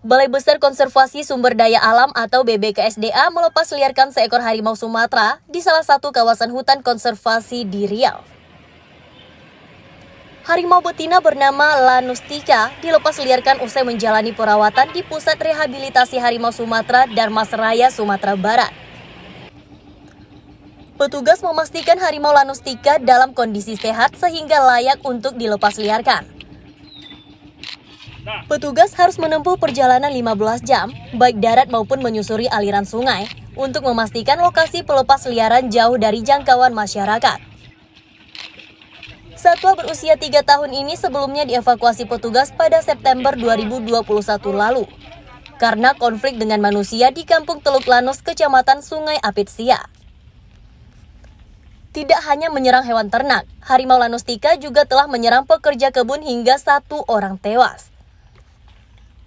Balai Besar Konservasi Sumber Daya Alam atau BBKSDA melepas liarkan seekor harimau Sumatera di salah satu kawasan hutan konservasi di Riau. Harimau betina bernama Lanustika dilepas liarkan usai menjalani perawatan di Pusat Rehabilitasi Harimau Sumatera Darmasraya, Sumatera Barat. Petugas memastikan harimau Lanustika dalam kondisi sehat sehingga layak untuk dilepas liarkan. Petugas harus menempuh perjalanan 15 jam, baik darat maupun menyusuri aliran sungai, untuk memastikan lokasi pelepas liaran jauh dari jangkauan masyarakat. Satwa berusia 3 tahun ini sebelumnya dievakuasi petugas pada September 2021 lalu karena konflik dengan manusia di Kampung Teluk Lanus, Kecamatan Sungai Apitsia. Tidak hanya menyerang hewan ternak, harimau Lanustika juga telah menyerang pekerja kebun hingga satu orang tewas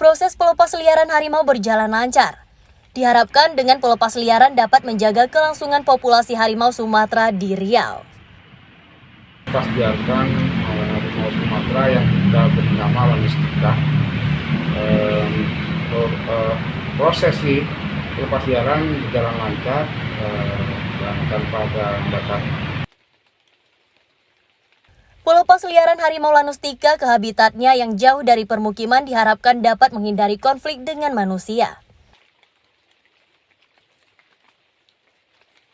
proses pelepas liaran harimau berjalan lancar. Diharapkan dengan pelepas liaran dapat menjaga kelangsungan populasi harimau Sumatera di Riau. Pas biarkan eh, harimau Sumatera yang kita beri nama Wanistika. Eh, prosesi pelepas liaran berjalan lancar eh, tanpa ada hambatan. Pelepas liaran harimau lanustika ke habitatnya yang jauh dari permukiman diharapkan dapat menghindari konflik dengan manusia.